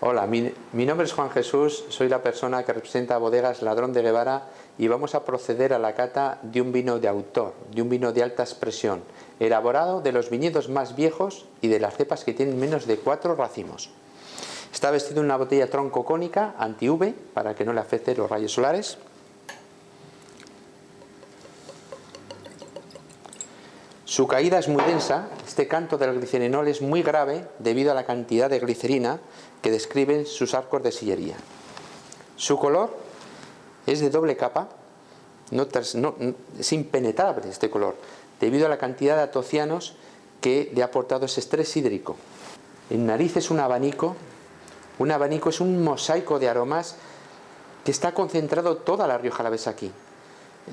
Hola, mi, nombre es Juan Jesús, soy la persona que representa a Bodegas Ladrón de Guevara y vamos a proceder a la cata de un vino de autor, de un vino de alta expresión, elaborado de los viñedos más viejos y de las cepas que tienen menos de cuatro racimos. Está vestido en una botella tronco cónica anti-UV para que no le afecte los rayos solares. Su caída es muy densa, este canto del glicerinol es muy grave debido a la cantidad de glicerina que describen sus arcos de sillería. Su color es de doble capa, es impenetrable este color, debido a la cantidad de atocianos que le ha aportado ese estrés hídrico. En nariz es un abanico, un abanico es un mosaico de aromas que está concentrado toda la Rioja Alavesa aquí.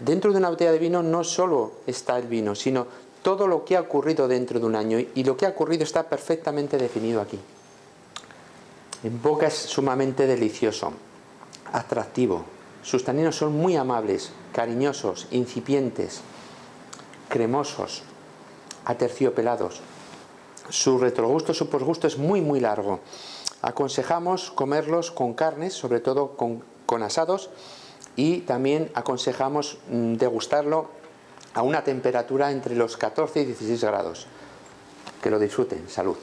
Dentro de una botella de vino no solo está el vino, sino todo lo que ha ocurrido dentro de un año y lo que ha ocurrido está perfectamente definido aquí. En boca es sumamente delicioso, atractivo. Sus taninos son muy amables, cariñosos, incipientes, cremosos, aterciopelados. Su retrogusto, su posgusto es muy muy largo. Aconsejamos comerlos con carnes, sobre todo con, con asados, y también aconsejamos mm, degustarlo a una temperatura entre los 14 y 16 grados. Que lo disfruten. Salud.